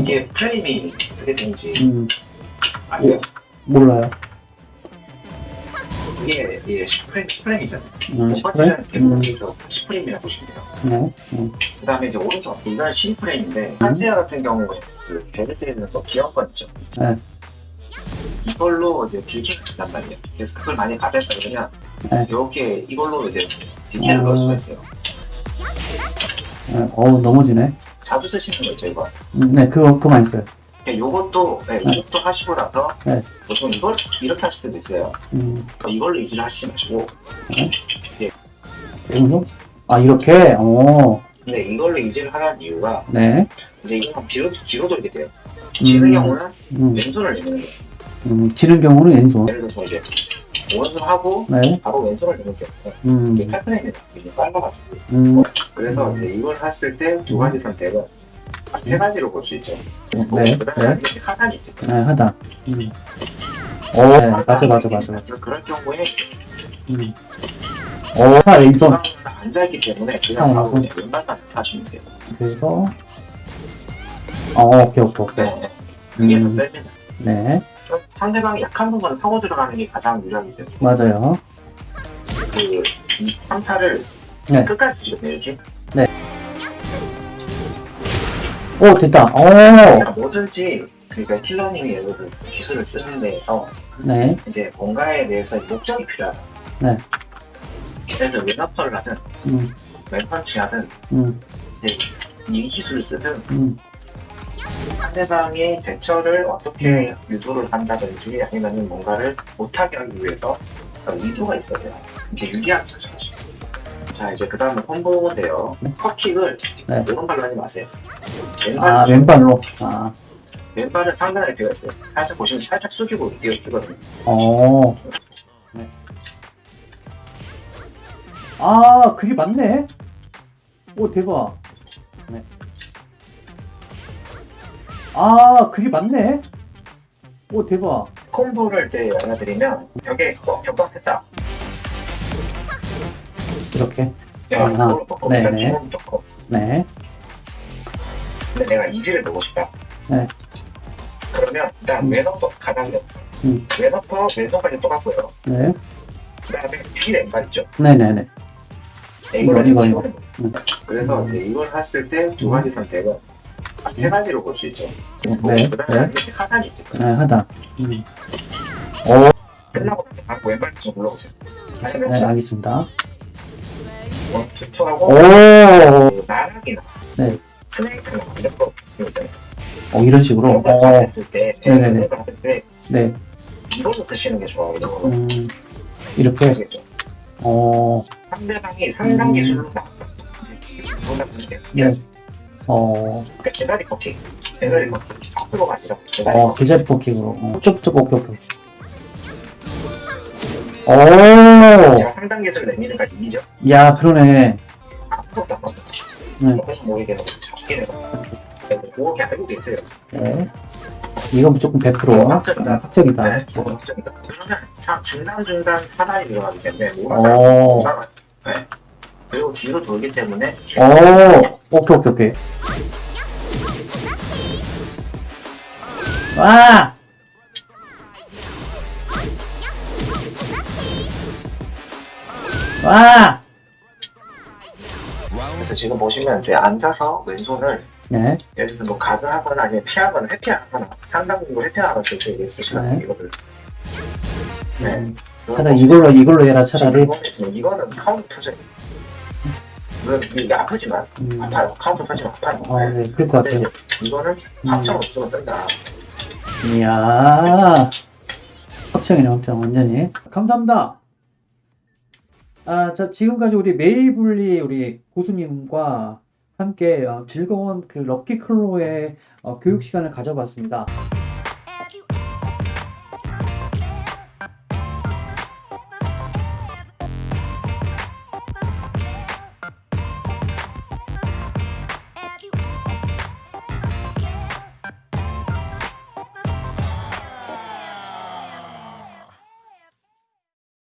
이게 프레임이 어떻게 되는지 음, 아세요? 몰라요. 이게 이게 10프레임, 10프레임이잖아요. 음, 첫 번째는 10프레임? 대부분에서 10프레임이라고 보시면 돼요. 네. 음, 그 다음에 이제 오른쪽 이건 12프레임인데 한지아 같은 경우에 그 베르트에는 또 기어권 있죠. 네. 이걸로 이제 딜캐를 준단 말이에요. 그래서 그걸 많이 받았어 그러면 네. 이렇게 이걸로 이제 딜캐를 어. 넣을 수가 있어요. 네. 어우, 넘어지네. 자주 쓰시는 거 있죠 이거. 음, 네, 그거, 그만 있어요. 네, 요것도 네, 네. 이것도 하시고 나서 네. 보통 이걸 이렇게 하실 때도 있어요. 음, 어, 이걸로 이지를 하시지 마시고 오른쪽? 아, 이렇게? 어, 근데 이걸로 이지를 하는 이유가 네. 이제 이건 뒤로 뒤로 돌게 돼요. 지는 음. 경우는 음, 왼손을 내는 거예요. 음, 지는 경우는 왼손. 예를 들어서 이제 오른손 하고 네. 바로 왼손을 게 없어요. 음, 이게 팔프레임이 되게 빨라가지고 음, 그래서 음. 이제 이걸 했을 때 두 가지 선택은 아, 세 가지로 볼 수 있죠. 네, 그다음에 네. 이렇게 하단이 있을 네, 거예요. 하다. 음. 어, 네, 맞아, 맞아, 맞아, 맞아. 그럴 경우에 음. 어, 차 왼손. 앉아있기 때문에 아, 그냥 바로. 그냥 왼발만 하시면 돼요. 그래서, 어, 오케이, 오케이, 오케이. 네, 이게 더 음, 셉니다. 네, 좀 상대방이 약한 부분을 파고 들어가는 게 가장 유리하기 때문에 맞아요. 그 3타를 네. 끝까지 지금 이렇게 오, 됐다. 오, 그러니까 뭐든지 그러니까 킬러님이 예를 들어 기술을 쓰는 데에서 네, 이제 뭔가에 대해서 목적이 필요하다. 네. 예를 들어 왼어퍼를 하든 음, 왼펀치 하든 음, 이제 이 기술을 쓰든 음, 상대방의 대처를 어떻게 유도를 한다든지 아니면 뭔가를 못하게 하기 위해서 의도가 있어야 돼요. 이제 유리한 자세죠. 자 이제 그 다음에 콤보인데요. 컵킥을 네. 오른발로 하지 마세요. 아, 왼발로 왼발로. 아, 왼발은 상단에 되어 있어요. 살짝 보시면 살짝 숙이고 뛰어 뛰거든요. 어. 네. 아, 그게 맞네. 오, 대박. 아, 그게 맞네. 오, 대박. 콤보를 때 알려드리면 어, 격박했다. 이렇게. 아하. 이걸로 꺾어. 네네. 네. 근데 내가 이지를 넣고 싶다. 네. 그러면 일단 음. 왼어퍼 가장 음. 왼어퍼 왼손까지 똑같고요. 네. 그 다음에 뒤 왼발 있죠. 네네네. 이걸 이거. 음. 그래서 음. 이제 이걸 했을 때 두 가지 선택은 아, 세 가지로 볼 수 있죠. 네. 그 다음에 네. 하단이 있을 거예요. 네, 하다. 음. 오, 끝나고 나서 바로 왼발 좀 올라오세요. 네, 알겠습니다. 원, 투투하고 오, 그 나락이나 네. 스네이크나 이런 거. 어, 이런 식으로. 어, 했을 때 네네네. 했을 때 네. 이걸로 드시는 게 좋아요. 음, 이렇게. 어, 상대방이 상당 음. 기술로. 이거나 보시면 네. 어, 그러니까 제다리 커팅, 제다리 커팅 앞으로가 아니라 어. 계좌리 포킹으로. 어, 쪽, 쪽, 오케이, 오케이. 오, 제가 상당 기술 내미는가 이미죠? 야, 그러네. 아무것도 안. 네. 그래서 그렇게 알고 계세요. 네. 이건 무조건 100% 합격이다. 합격이다. 네. 그러면 사- 중간중간 사단이 들어가기 때문에 뭐가 오. 뭐가 네. 그리고 뒤로 돌기 때문에 오, 오케이, 오케이, 오케이. 와! 와! 그래서 지금 보시면 이제 앉아서 왼손을 네, 예를 들어서 뭐 가드 하거나 아니면 피하거나 회피하거나 상당 정도 회피하거나 이게 쓰시는 네. 이거를 네. 음, 차라리 이걸로, 이걸로 해라, 차라리. 이거는, 이거는 카운터 터져 물론 이게 아프지만 음, 아파요 카운터 터지면 아파요 어, 네, 그럴 것 같아요. 이거는 음. 확정 없으면 뜬다 이야. 확정이네, 확정, 완전히. 감사합니다. 아, 자, 지금까지 우리 메이블리 우리 고수님과 함께 어, 즐거운 그 럭키 클로의 어, 교육 시간을 가져봤습니다.